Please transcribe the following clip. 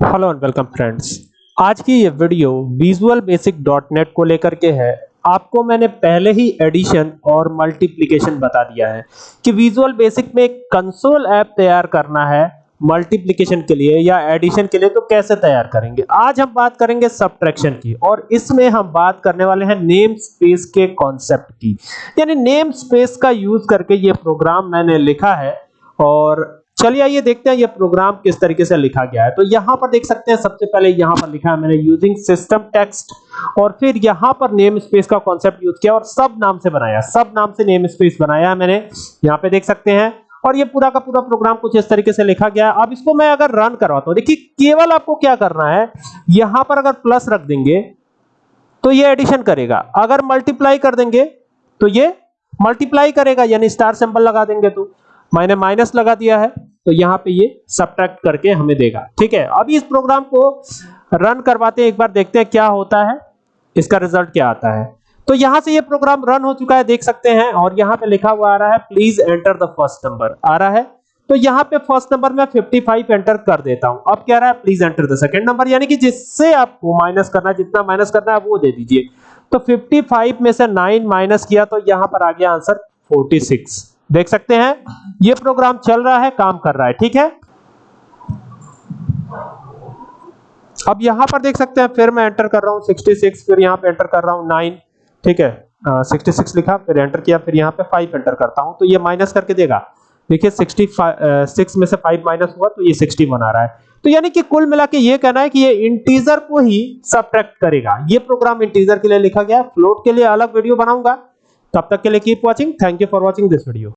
Hello and welcome friends आज की ये video visual basic dot net को लेकर के है। आपको मैंने पहले ही एडिशन और मल्टीप्लिकेशन बता दिया है कि विजुअल बेसिक में एक कंसोल ऐप तैयार करना है मल्टीप्लिकेशन के लिए या एडिशन के लिए तो कैसे तैयार करेंगे? आज हम बात करेंगे सब्ट्रैक्शन की और इसमें हम बात करने वाले हैं नेम स्पेस के कॉन्सेप्ट की। यानी नेम स्पेस का यूज़ करके ये प्रोग्राम मैंने लिखा है और चलिए आइए देखते हैं ये प्रोग्राम किस तरीके से लिखा गया है। तो यहाँ पर देख सकते हैं, सबसे पहले यहाँ पर लिखा है मैंने यूजिंग सिस्टम टेक्स्ट और फिर यहाँ पर नेम स्पेस का कॉन्सेप्ट यूज़ किया और सब नाम से बनाया। सब नाम से नेम स्पेस बनाया मैंने। यहाँ पे देख सकते हैं और ये पूरा का पूरा प्रोग्राम कुछ इस तरीके से लिखा गया है। अब इसको मैं अगर रन करवाता हूँ, देखिए केवल आपको क्या करना है, यहाँ पर अगर प्लस रख देंगे तो ये एडिशन करेगा। अगर मल्टीप्लाई कर देंगे तो ये मल्टीप्लाई करेगा, यानी स्टार सिंबल लगा देंगे तो। मैंने माइनस लगा दिया है। तो यहाँ पे ये सब्ट्रैक्ट करके हमें देगा। ठीक है? अभी इस प्रोग्राम को रन करवाते हैं, एक बार देखते हैं क्या होता है। इसका रिज़ल्ट क्या आता है? तो यहाँ से ये प्रोग्राम रन हो चुका है, देख सकते हैं, और यहाँ पे लिखा हुआ आ रहा है please enter the first number आ रहा है? तो यहाँ पे फ़र्स्ट नंबर में 55 एंटर कर देता हूँ। अब क्या रहा है? Please enter the second number यानी कि जिससे आपको माइनस करना जितना माइनस करना है, वो दे दीजिए। तो 55 में से 9 माइनस किया तो यहाँ पर आ गया आंसर 46 देख सकते हैं ये प्रोग्राम चल रहा है काम कर रहा है ठीक है? अब यहाँ पर देख सकते हैं फिर मैं एंटर कर रहा हूँ 66 फिर यहाँ पे एंटर कर रहा हूँ 9 ठीक है? आ, 66 लिखा फिर एंटर किया फिर यहाँ पे 5 एंटर करता हूँ तो ये माइनस करके देगा। देखिए 65 में से 5 माइनस हुआ तो ये 61 आ रहा है। तो यानी कि कुल मिला के ये कहना है कि ये इंटीजर को ही सब्ट्रैक्ट करेगा। ये प्रोग्राम इंटीजर के लिए लिखा गया है फ्लोट के लिए अलग वीडियो बनाऊँगा। तब तक के लिए keep watching thank you for watching this video